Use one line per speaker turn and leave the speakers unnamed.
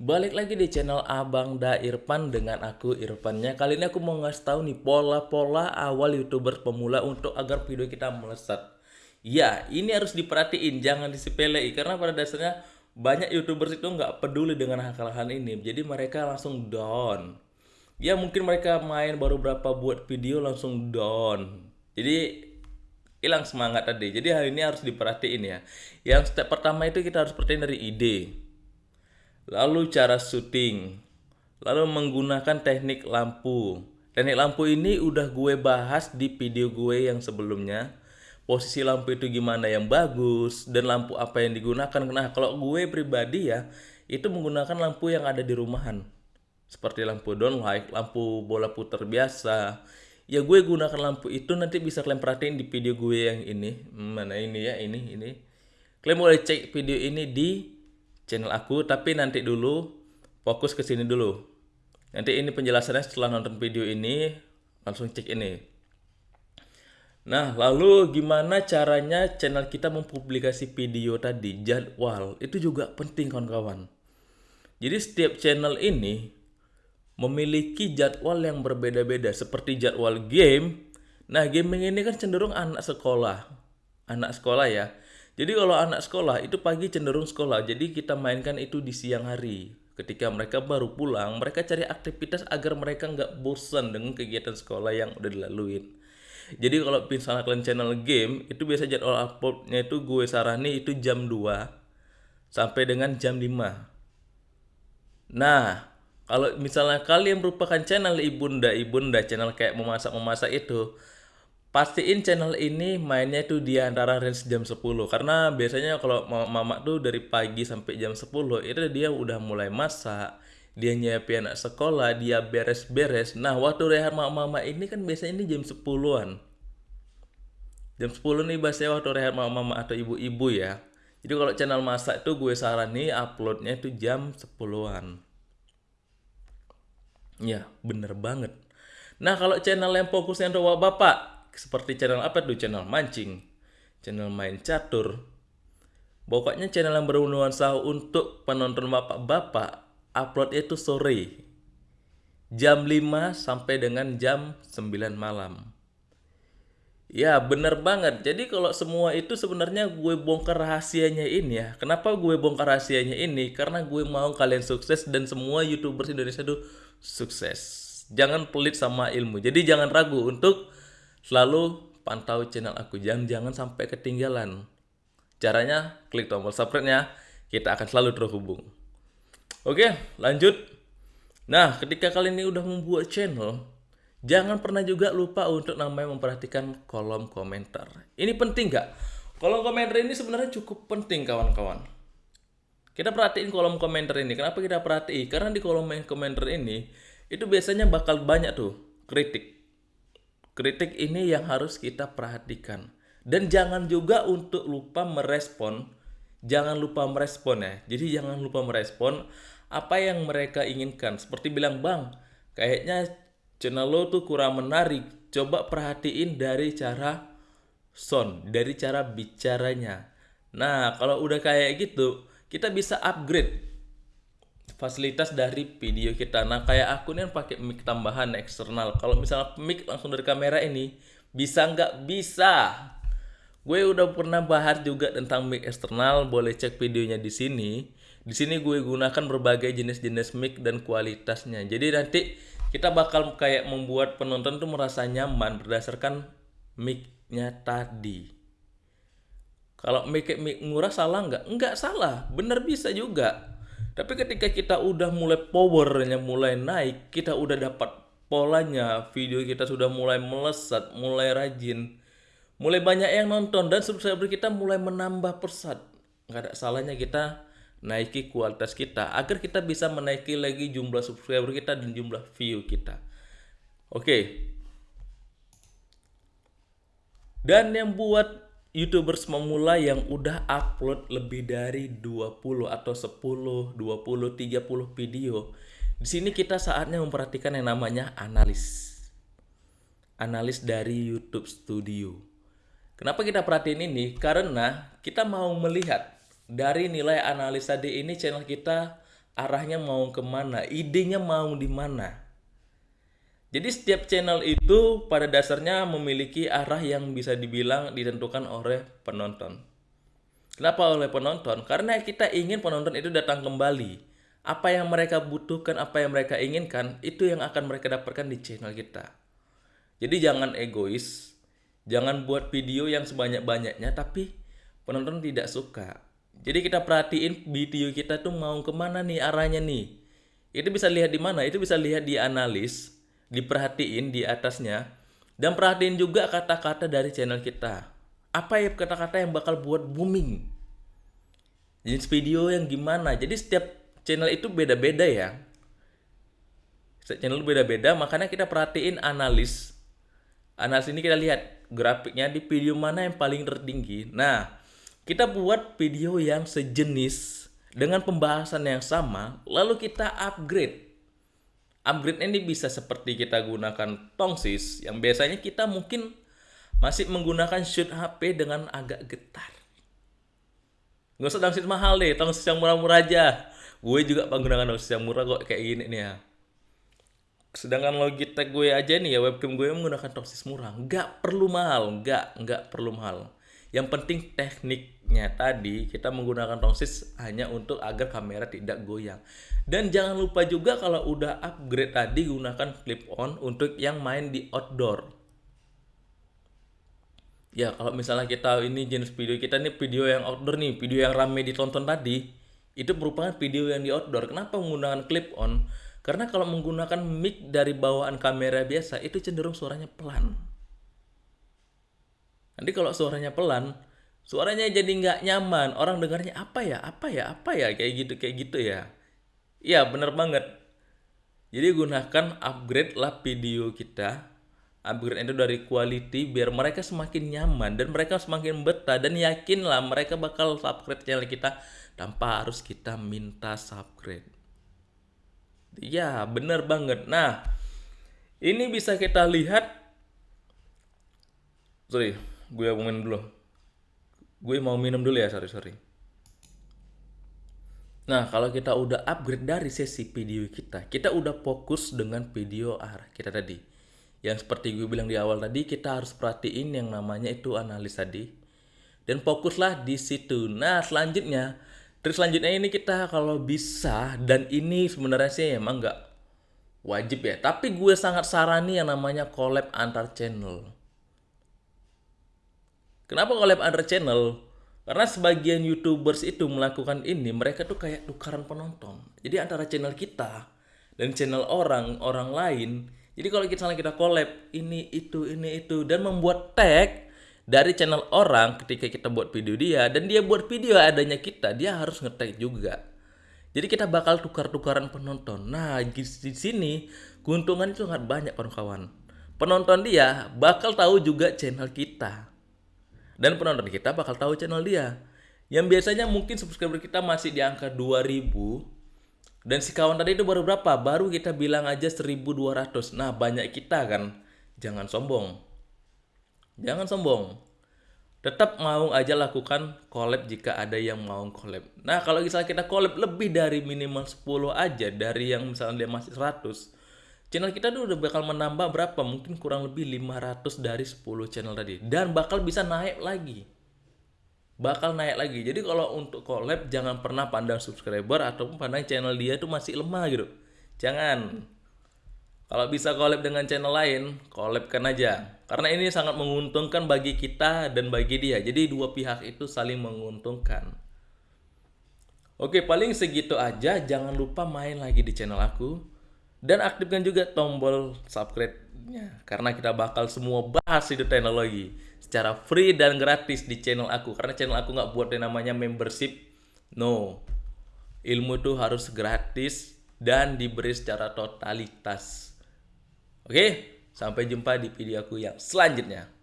Balik lagi di channel Abang Da Irfan dengan aku Irfannya. Kali ini aku mau ngasih tahu nih pola-pola awal YouTuber pemula untuk agar video kita melesat. Ya, ini harus diperhatiin, jangan disepelei karena pada dasarnya banyak YouTubers itu nggak peduli dengan hal-hal ini. Jadi mereka langsung down. Ya mungkin mereka main baru berapa buat video langsung down. Jadi hilang semangat tadi. Jadi hal ini harus diperhatiin ya. Yang step pertama itu kita harus perhatiin dari ide lalu cara syuting, lalu menggunakan teknik lampu. Teknik lampu ini udah gue bahas di video gue yang sebelumnya. Posisi lampu itu gimana yang bagus dan lampu apa yang digunakan. Nah, kalau gue pribadi ya, itu menggunakan lampu yang ada di rumahan. Seperti lampu downlight, lampu bola putar biasa. Ya gue gunakan lampu itu nanti bisa kalian perhatiin di video gue yang ini. Mana ini ya, ini, ini. Kalian boleh cek video ini di channel aku tapi nanti dulu fokus ke sini dulu. Nanti ini penjelasannya setelah nonton video ini langsung cek ini. Nah lalu gimana caranya channel kita mempublikasi video tadi jadwal? Itu juga penting kawan-kawan. Jadi setiap channel ini memiliki jadwal yang berbeda-beda seperti jadwal game. Nah gaming ini kan cenderung anak sekolah. Anak sekolah ya jadi kalau anak sekolah itu pagi cenderung sekolah, jadi kita mainkan itu di siang hari. Ketika mereka baru pulang, mereka cari aktivitas agar mereka nggak bosan dengan kegiatan sekolah yang udah dilaluin. Jadi kalau misalnya kalian channel game, itu biasa jadwal uploadnya itu gue sarani itu jam 2 sampai dengan jam 5. Nah, kalau misalnya kalian merupakan channel ibunda-ibunda, channel kayak memasak-memasak itu, pastiin channel ini mainnya tuh di antara range jam 10 karena biasanya kalau mama tuh dari pagi sampai jam 10 itu dia udah mulai masak dia nyiapin anak sekolah dia beres-beres. Nah waktu rehat mama-mama ini kan biasanya ini jam 10-an jam 10 nih biasanya waktu rehat mama-mama atau ibu-ibu ya. Jadi kalau channel masak itu gue saran uploadnya itu jam 10-an ya bener banget. Nah kalau channel yang fokusnya untuk bapak seperti channel apa tuh? Channel mancing channel main catur. Pokoknya channel yang bernuansa untuk penonton bapak-bapak upload itu sore. Jam 5 sampai dengan jam 9 malam. Ya bener banget. Jadi kalau semua itu sebenarnya gue bongkar rahasianya ini ya. Kenapa gue bongkar rahasianya ini? Karena gue mau kalian sukses dan semua youtubers Indonesia itu sukses. Jangan pelit sama ilmu. Jadi jangan ragu untuk Selalu pantau channel aku, jangan jangan sampai ketinggalan. Caranya klik tombol subscribe-nya, kita akan selalu terhubung. Oke, lanjut. Nah, ketika kalian ini udah membuat channel, jangan pernah juga lupa untuk namanya memperhatikan kolom komentar. Ini penting nggak? Kolom komentar ini sebenarnya cukup penting kawan-kawan. Kita perhatiin kolom komentar ini. Kenapa kita perhatiin? Karena di kolom komentar ini itu biasanya bakal banyak tuh kritik Kritik ini yang harus kita perhatikan. Dan jangan juga untuk lupa merespon, jangan lupa merespon ya. Jadi jangan lupa merespon apa yang mereka inginkan. Seperti bilang, "Bang, kayaknya channel lo tuh kurang menarik. Coba perhatiin dari cara sound, dari cara bicaranya." Nah, kalau udah kayak gitu, kita bisa upgrade fasilitas dari video kita. Nah, kayak aku nih pakai mic tambahan eksternal. Kalau misalnya mic langsung dari kamera ini, bisa nggak? Bisa. Gue udah pernah bahas juga tentang mic eksternal, boleh cek videonya di sini. Di sini gue gunakan berbagai jenis-jenis mic dan kualitasnya. Jadi nanti kita bakal kayak membuat penonton tuh merasa nyaman berdasarkan mic-nya tadi. Kalau mic mic murah salah nggak? Nggak salah, bener bisa juga. Tapi ketika kita udah mulai powernya mulai naik, kita udah dapat polanya, video kita sudah mulai melesat, mulai rajin, mulai banyak yang nonton dan subscriber kita mulai menambah persat. Nggak ada salahnya kita naiki kualitas kita agar kita bisa menaiki lagi jumlah subscriber kita dan jumlah view kita. Oke. Dan yang buat YouTubers memula yang udah upload lebih dari 20 atau 10, 20, 30 video. Di sini kita saatnya memperhatikan yang namanya analis. Analis dari YouTube Studio. Kenapa kita perhatiin ini? Karena kita mau melihat dari nilai analis tadi ini channel kita arahnya mau ke mana, idenya mau di mana. Jadi setiap channel itu pada dasarnya memiliki arah yang bisa dibilang ditentukan oleh penonton. Kenapa oleh penonton? Karena kita ingin penonton itu datang kembali. Apa yang mereka butuhkan, apa yang mereka inginkan, itu yang akan mereka dapatkan di channel kita. Jadi jangan egois, jangan buat video yang sebanyak-banyaknya tapi penonton tidak suka. Jadi kita perhatiin video kita tuh mau ke mana nih arahnya nih. Itu bisa lihat di mana? Itu bisa lihat di analis diperhatiin di atasnya dan perhatiin juga kata-kata dari channel kita. Apa ya kata-kata yang bakal buat booming? Jenis video yang gimana? Jadi setiap channel itu beda-beda ya. Setiap channel beda-beda, makanya kita perhatiin analis. Analis ini kita lihat grafiknya di video mana yang paling tertinggi. Nah, kita buat video yang sejenis dengan pembahasan yang sama, lalu kita upgrade upgrade ini bisa seperti kita gunakan tongsis yang biasanya kita mungkin masih menggunakan shoot HP dengan agak getar. Gak usah tongsis mahal deh, tongsis yang murah-murah aja. Gue juga menggunakan tongsis yang murah kok kayak gini nih ya. Sedangkan Logitech gue aja nih ya webcam gue menggunakan tongsis murah. Nggak perlu mahal, nggak, nggak perlu mahal. Yang penting tekniknya tadi kita menggunakan tongsis hanya untuk agar kamera tidak goyang. Dan jangan lupa juga kalau udah upgrade tadi gunakan clip on untuk yang main di outdoor. Ya kalau misalnya kita ini jenis video kita nih video yang outdoor nih, video yang rame ditonton tadi, itu merupakan video yang di outdoor. Kenapa menggunakan clip on? Karena kalau menggunakan mic dari bawaan kamera biasa itu cenderung suaranya pelan. Nanti kalau suaranya pelan, suaranya jadi nggak nyaman. Orang dengarnya apa ya, apa ya, apa ya, kayak gitu, kayak gitu ya. Iya, bener banget. Jadi gunakan upgrade lah video kita. Upgrade itu dari quality biar mereka semakin nyaman dan mereka semakin betah dan yakinlah mereka bakal subscribe channel kita tanpa harus kita minta subscribe. Ya, bener banget. Nah, ini bisa kita lihat. Sorry, gue minum dulu gue mau minum dulu ya sorry sorry. Nah kalau kita udah upgrade dari sesi video kita kita udah fokus dengan video arah kita tadi. Yang seperti gue bilang di awal tadi kita harus perhatiin yang namanya itu analis tadi. Dan fokuslah di situ. Nah selanjutnya trik selanjutnya ini kita kalau bisa dan ini sebenarnya sih emang nggak wajib ya. Tapi gue sangat sarani yang namanya collab antar channel Kenapa collab antar channel? Karena sebagian YouTubers itu melakukan ini, mereka tuh kayak tukaran penonton. Jadi antara channel kita dan channel orang, orang lain. Jadi kalau kita kita collab ini itu ini itu dan membuat tag dari channel orang ketika kita buat video dia dan dia buat video adanya kita, dia harus ngetag juga. Jadi kita bakal tukar-tukaran penonton. Nah, di sini keuntungan itu sangat banyak kawan-kawan. Penonton dia bakal tahu juga channel kita dan penonton kita bakal tahu channel dia. Yang biasanya mungkin subscriber kita masih di angka 2000 dan si kawan tadi itu baru berapa? Baru kita bilang aja 1200. Nah, banyak kita kan. Jangan sombong. Jangan sombong. Tetap mau aja lakukan collab jika ada yang mau collab. Nah, kalau misalnya kita collab lebih dari minimal 10 aja dari yang misalnya dia masih 100, channel kita tuh udah bakal menambah berapa? Mungkin kurang lebih 500 dari 10 channel tadi. Dan bakal bisa naik lagi. Bakal naik lagi. Jadi kalau untuk collab jangan pernah pandang subscriber ataupun pandang channel dia tuh masih lemah gitu. Jangan. Kalau bisa collab dengan channel lain collabkan aja. Karena ini sangat menguntungkan bagi kita dan bagi dia. Jadi dua pihak itu saling menguntungkan. Oke paling segitu aja. Jangan lupa main lagi di channel aku dan aktifkan juga tombol subscribe-nya. Karena kita bakal semua bahas itu teknologi secara free dan gratis di channel aku. Karena channel aku nggak buat yang namanya membership. No. Ilmu itu harus gratis dan diberi secara totalitas. Oke? Sampai jumpa di video aku yang selanjutnya